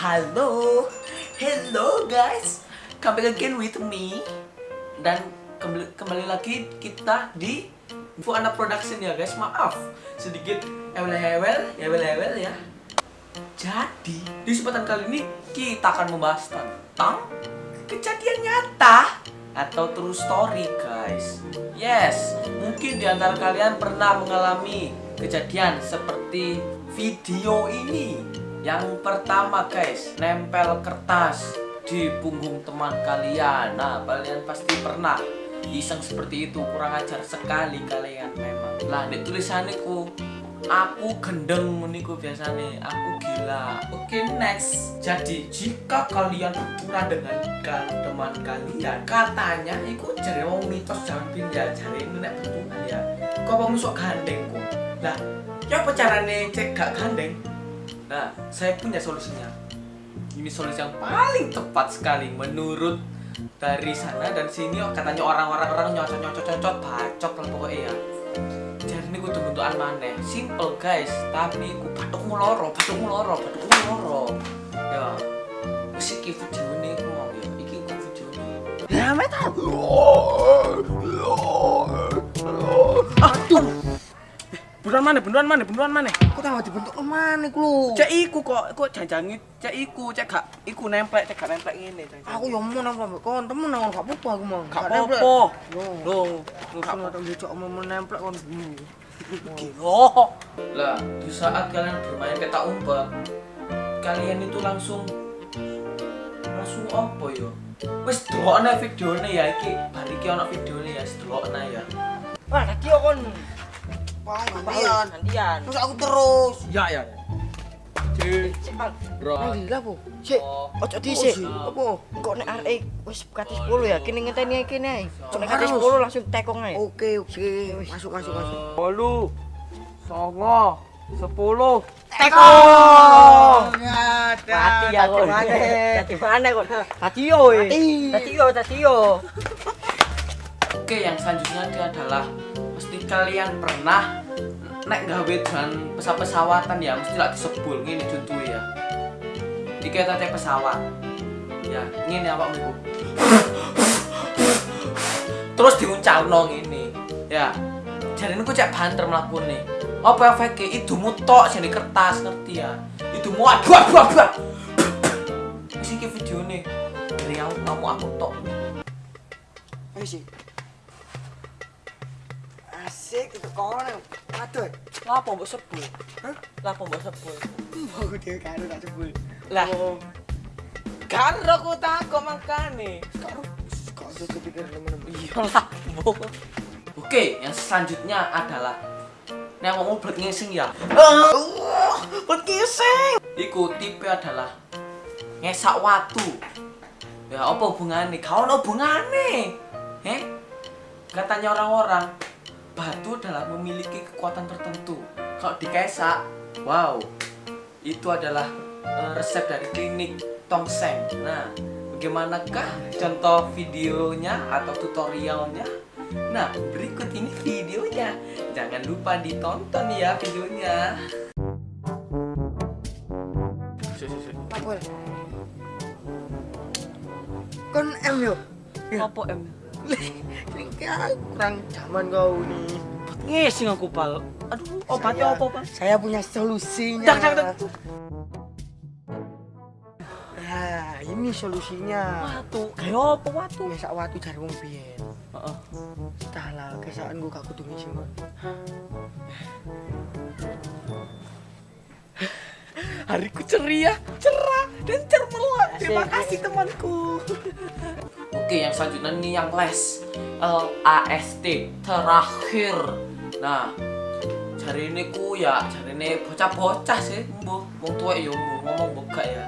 Halo, hello guys, back again with me dan kembali, kembali lagi kita di Info Anak Production ya guys. Maaf sedikit ewel-ewel, ewel-ewel ya. Jadi di kesempatan kali ini kita akan membahas tentang kejadian nyata atau true story guys. Yes, mungkin di antara kalian pernah mengalami kejadian seperti video ini yang pertama guys, nempel kertas di punggung teman kalian. Nah, kalian pasti pernah iseng seperti itu. Kurang ajar sekali kalian memang. Lah, di tulisanku aku gendeng niku biasanya aku gila. Oke next. Jadi jika kalian berpura dengan teman kalian katanya itu jari wong mitos jampin ya ini nek bertungan ya. Kok kamu sok gandeng kok? Lah ya apa caranya cek gak gandeng Nah, saya punya solusinya. Ini solusi yang paling tepat sekali menurut dari sana dan sini oh, katanya orang-orang orang nyocot nyocot nyocot bacot lah pokoknya ya. Jadi ini gue bentukan mana? Simple guys, tapi gue batuk muloro, batuk muloro, batuk muloro. Ya, mesti iki video ini gue mau ya, iki gue video ini. Ya metal. Beneran mana, beneran mana, beneran mana? Kok tahu dibentuk mana iku lho? Cek iku kok, kok janjangi, cek iku, cek gak, iku nemplek, cek gak nemplek ini. Aku yo mau nempel mbek kon, temen nang gak apa-apa aku mau. Gak apa-apa. Lu kan ada njocok mau nempel kon gini. Oh. Lah, di saat kalian bermain petak umpet, kalian itu langsung langsung apa ya? Wis delokne videone ya iki, bar iki ana videone ya, delokne ya. Wah, tadi yo kon. Wah, gantian. gantian Terus aku terus. Ya ya. Cek. cepat Bro. Nang gila po. Sik, Oh. ojo dhisik. Oh, Apa? kok nek arek wis kate 10 ya kene ngenteni kene ae kok nek kate Harus. 10 langsung tekong ae Oke, oke. Masuk, masuk, masuk. Bolu. Songo. Sepuluh. mati ya kok dadi mana kok dadi yo e dadi yo dadi yo Oke, yang selanjutnya dia adalah mesti kalian pernah naik gawe dengan pesawat-pesawatan ya, mesti lah disebul ngene contoh ya. Dikata teh pesawat. Ya, ngene awak iku. Terus diuncalno ngene. Ya. Jadi ini cek banter mlakune. Apa efeknya? Idumu tok sing di kertas ngerti ya. Idumu aduh aduh aduh. Wis iki videone. Dari aku kamu aku tok. Sih. Asik itu kono. Aduh. lapo mbok sebul Hah? lapo mbok sebul Mau dia karo tak sebut. lah Oh, kan aku takut makane karo kok ada kepikiran temen-temen. iya lah mbok Oke, yang selanjutnya adalah Nek mau buat ngising ya buat kiseng Iku tipe adalah Ngesak watu Ya apa hubungannya? Kau ada hubungannya Heh? Katanya orang-orang Batu adalah memiliki kekuatan tertentu Kalau dikesak Wow Itu adalah eh, resep dari klinik Tongseng Nah Bagaimanakah contoh videonya atau tutorialnya? Nah, berikut ini videonya. Jangan lupa ditonton ya videonya. Apa? Kon M yo. apa em Kayak kurang zaman kau nih. ngising aku pal aduh obatnya apa pak Saya punya solusinya. dak dak dak Nah, ini solusinya. watu kayak apa watu Biasa waktu cari wong biyen. Heeh. Entah lah, kesaan gua gak kudu ngisi kon. Hariku ceria, cerah, dan cermelah. Terima kasih temanku. Oke, yang selanjutnya nih yang les. L A S T terakhir. Nah, cari ini ku ya, cari ini bocah-bocah sih, mbuh. Wong tua ya ngomong buka ya.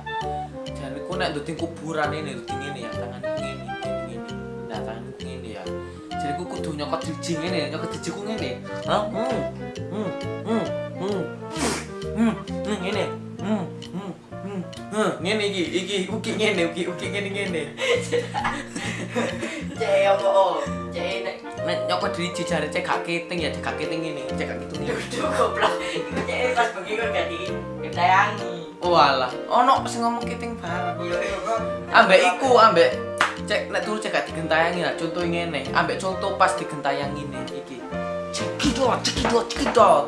Cari ku nek duting kuburan ini, duting ini ya, tangan ini, ini, ini. Nah, tangan ini ya. Jadi ku kudu nyokot dijing ini, nyokot dijing ku ini. Hah? Hmm. Hmm. Hmm. Hmm. Hmm. Hmm. Ini. Hmm. Hmm. Hmm. Hmm. Ngene iki, iki uki ngene, uki uki ngene ngene. Cek apa? Cek nek nek nyokot driji jare cek gak keting ya, cek gak keting ngene, cek gak keting ngene. Aduh goblok. Eh, pas bengi kok gak di gentayangi. Walah, ono sing ngomong kiting bareng. Iya, iya. Ambek iku, ambek cek nek turu cek gak digentayangi lah. Contoh ngene, ambek contoh pas digentayangi nih iki. Cekidot, cekidot, cekidot.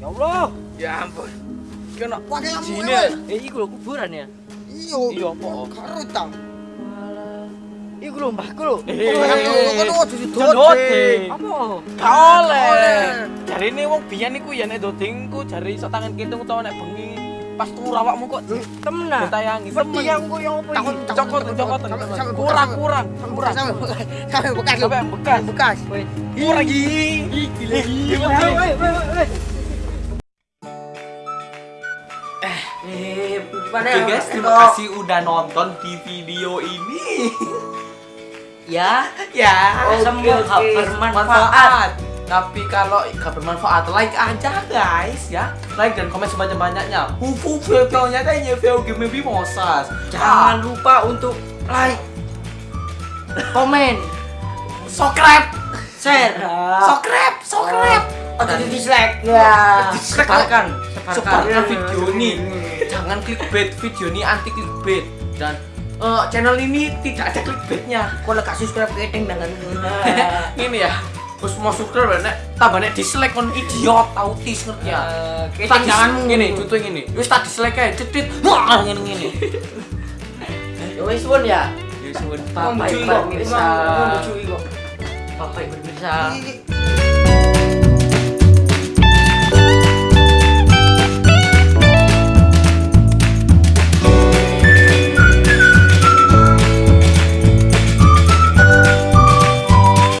Ya Allah. Ya ampun. Kena Pakai nyamuk ya. Eh, iku kuburan ya. Iya. Iya apa? Karo tang. Iku lho Mbah Kru. Iku lho Apa? oleh. Jari ini wong biyen iku ya nek dodingku jari iso tangan kitung utawa nek bengi pas turu awakmu kok temen. Ditayangi temen. Seperti yang ku yo apa iki? Cokot cokot. Kurang-kurang. Kurang. Kabeh bekas. Kabeh bekas. Bekas. Kurang iki. Iki lho. Iki lho. Oke ya? guys, terima kasih udah nonton di video ini. Ya, ya, Oke, semoga oke. bermanfaat. Tapi kalau gak bermanfaat, like aja guys ya. Like dan komen sebanyak-banyaknya. Hufu videonya kayaknya video game mimosas. jangan lupa untuk like, komen, subscribe, share, subscribe, subscribe. atau di dislike. Ya, Dislike. sebarkan, Sebarkan video ini. Jangan clickbait, video ini anti clickbait. Dan eh, channel ini tidak ada clickbaitnya. Kalau gak subscribe ke Eteng dengan ini ya terus mau subscribe nek. Tambah nek dislike kon idiot autis ngerti ya. Keteng jangan gini contoh gini wis tak dislike aja cetit wah ngene ngene. Ya wis pun ya. ya Memuju Ibu kok, pemirsa. Ibu pemirsa. Ini-